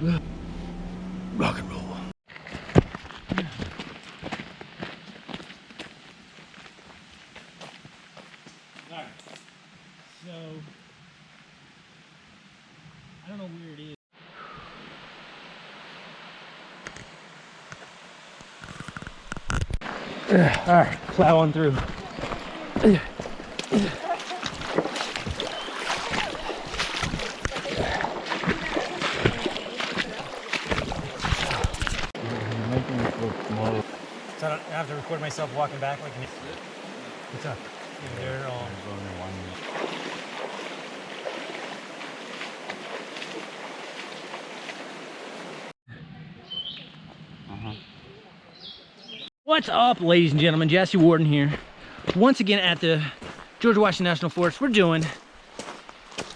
Rock and roll. Alright. So I don't know where it is. Alright, plow on through. Making it look small. So I don't have to record myself walking back like an What's up? Yeah, they're all There's one. Uh-huh. What's up, ladies and gentlemen? Jesse Warden here. Once again at the George Washington National Forest. We're doing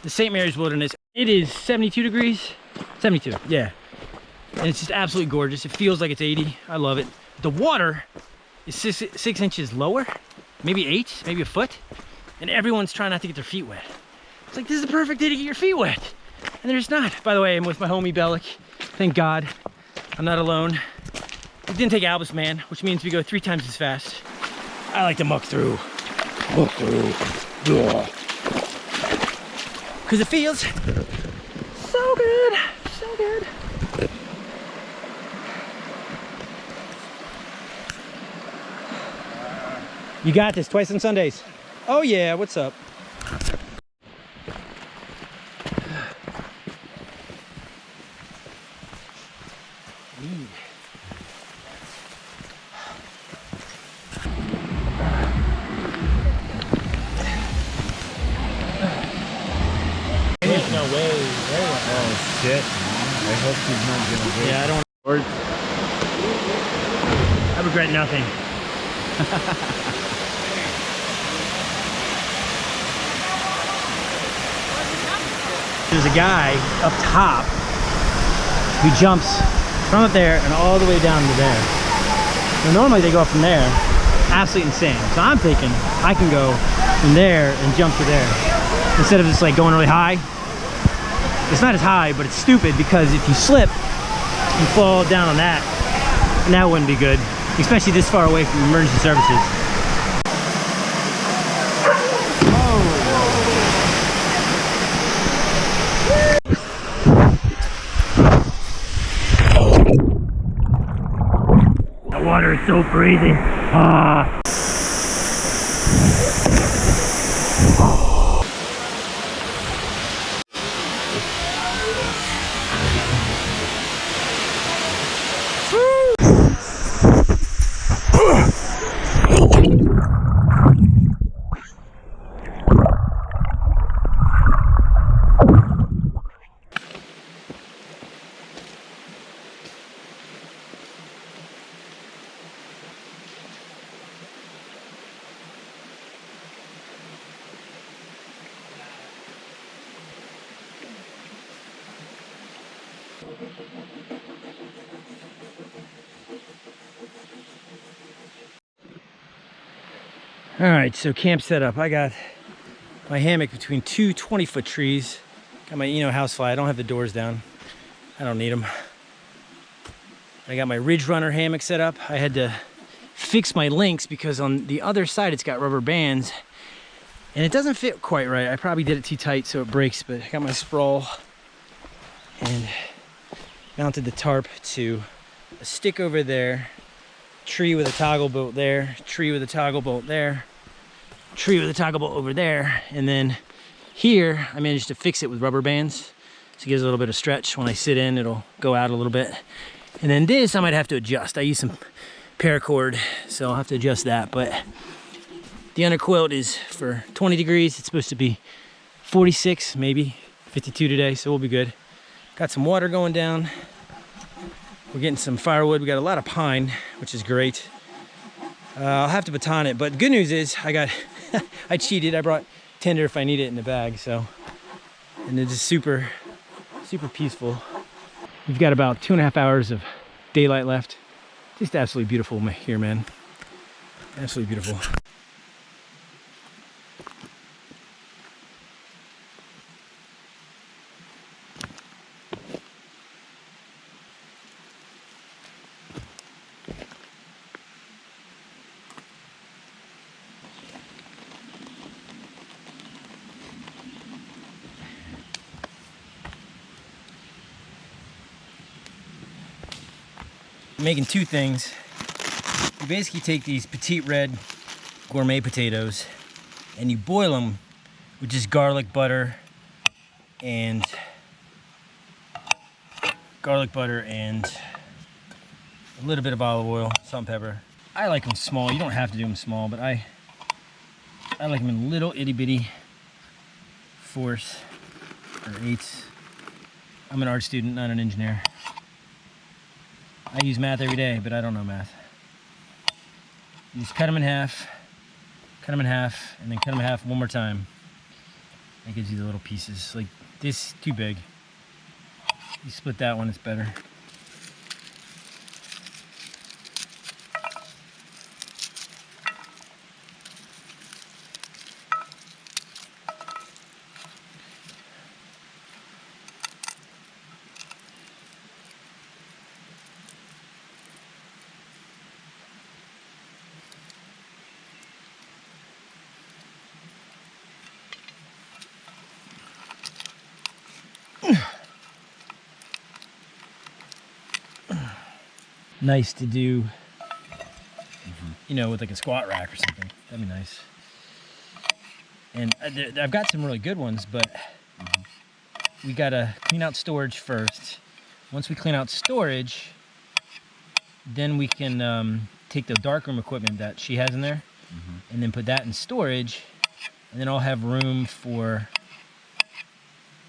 the St. Mary's Wilderness. It is 72 degrees. 72, yeah. And it's just absolutely gorgeous. It feels like it's 80. I love it. The water is six, six inches lower, maybe eight, maybe a foot. And everyone's trying not to get their feet wet. It's like, this is the perfect day to get your feet wet. And they're just not. By the way, I'm with my homie Bellic. Thank God. I'm not alone. It didn't take Albus Man, which means we go three times as fast. I like to muck through. Muck through. Because it feels so good. So good. You got this twice on Sundays. Oh yeah, what's up? There's no way. Oh shit. I hope he's not gonna get Yeah, I don't. bored. I regret nothing. There's a guy up top who jumps from up there and all the way down to there. Now, normally they go from there. Absolutely insane. So I'm thinking I can go from there and jump to there. Instead of just like going really high. It's not as high, but it's stupid because if you slip, you fall down on that. And that wouldn't be good. Especially this far away from emergency services. Is so freezing. Ah. All right, so camp set up. I got my hammock between two 20 foot trees. Got my Eno housefly. I don't have the doors down. I don't need them. I got my Ridge Runner hammock set up. I had to fix my links because on the other side it's got rubber bands and it doesn't fit quite right. I probably did it too tight so it breaks, but I got my sprawl and mounted the tarp to a stick over there, tree with a toggle bolt there, tree with a toggle bolt there, tree with a toggle bolt over there, and then here I managed to fix it with rubber bands so it gives a little bit of stretch. When I sit in, it'll go out a little bit. And then this I might have to adjust. I use some paracord, so I'll have to adjust that. But the underquilt is for 20 degrees. It's supposed to be 46, maybe 52 today, so we'll be good. Got some water going down. We're getting some firewood. We got a lot of pine, which is great. Uh, I'll have to baton it, but good news is I got, I cheated. I brought tinder if I need it in the bag, so. And it is just super, super peaceful. We've got about two and a half hours of daylight left. Just absolutely beautiful here, man. Absolutely beautiful. Making two things. You basically take these petite red gourmet potatoes and you boil them with just garlic butter and garlic butter and a little bit of olive oil, salt pepper. I like them small. You don't have to do them small, but I I like them in little itty bitty fourths or eighths. I'm an art student, not an engineer. I use math every day, but I don't know math. You just cut them in half, cut them in half, and then cut them in half one more time. That gives you the little pieces. Like this, too big. You split that one, it's better. Nice to do, you know, with like a squat rack or something. That'd be nice. And uh, I've got some really good ones, but we gotta clean out storage first. Once we clean out storage, then we can um, take the darkroom equipment that she has in there and then put that in storage. And then I'll have room for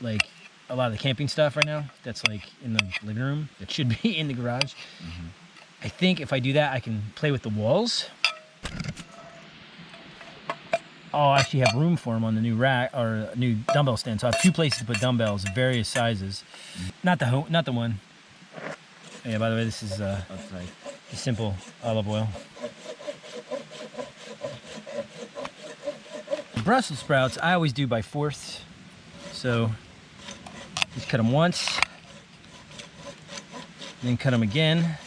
like a lot of the camping stuff right now that's like in the living room that should be in the garage. I think if I do that, I can play with the walls. Oh, I'll actually have room for them on the new rack or new dumbbell stand. So I have two places to put dumbbells of various sizes. Not the not the one. Yeah. By the way, this is uh, That's right. the simple olive oil. Brussels sprouts, I always do by fourths. So just cut them once, then cut them again.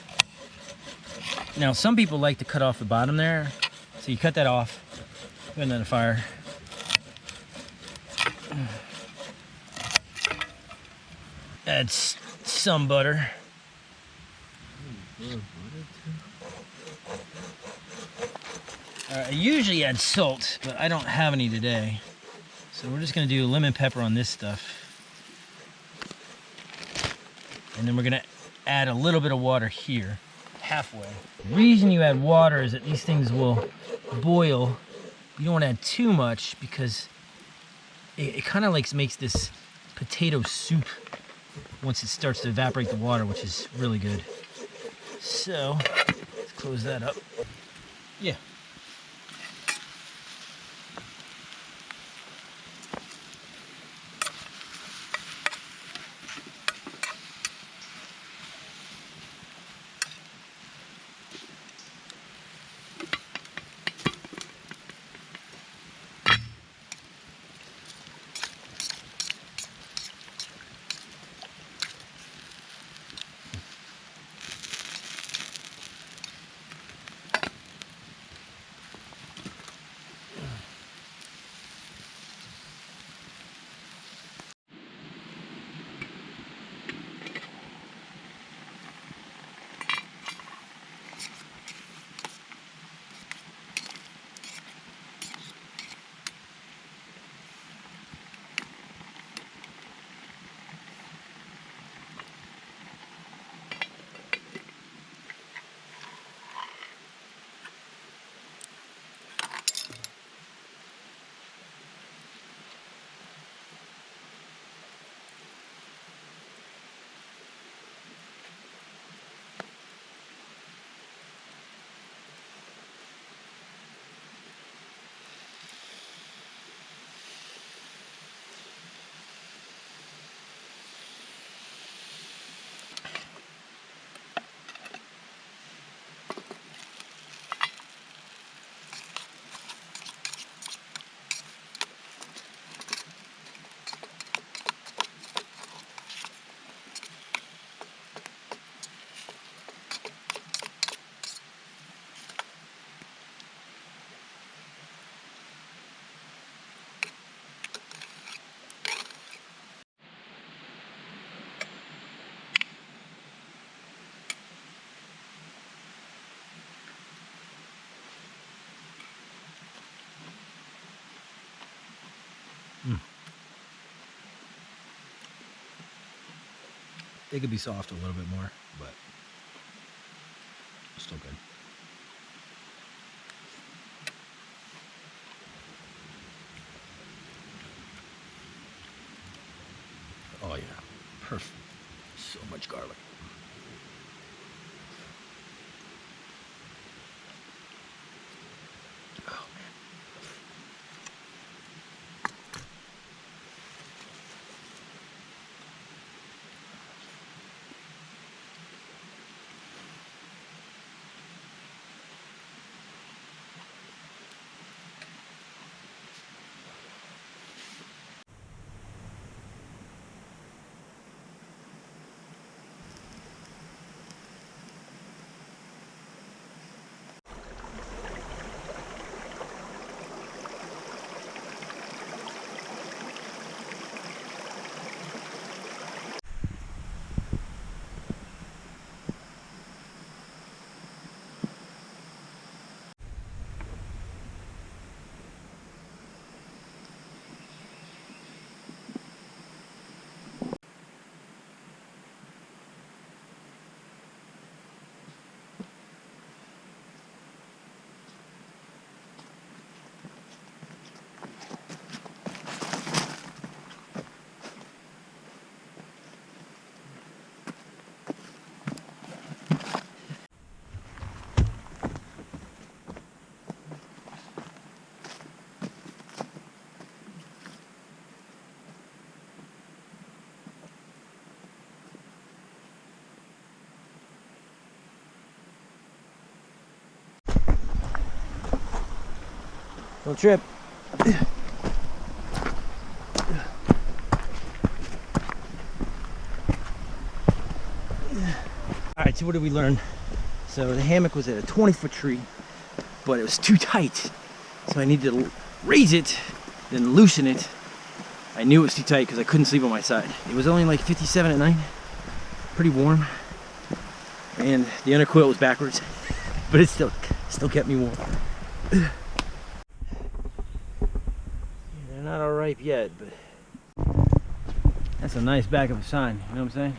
Now, some people like to cut off the bottom there. So you cut that off, put it in the fire. Add s- some butter. I usually add salt, but I don't have any today. So we're just gonna do lemon pepper on this stuff. And then we're gonna add a little bit of water here, halfway. The reason you add water is that these things will boil. You don't wanna add too much because it, it kind of like makes this potato soup once it starts to evaporate the water, which is really good. So, let's close that up. Yeah. They could be soft a little bit more, but still good. Oh yeah, perfect. So much garlic. Don't trip. All right, so what did we learn? So the hammock was at a 20 foot tree, but it was too tight. So I needed to raise it, then loosen it. I knew it was too tight because I couldn't sleep on my side. It was only like 57 at night, pretty warm. And the under quilt was backwards, but it still, still kept me warm. They're not all ripe yet, but that's a nice back of a sign. You know what I'm saying?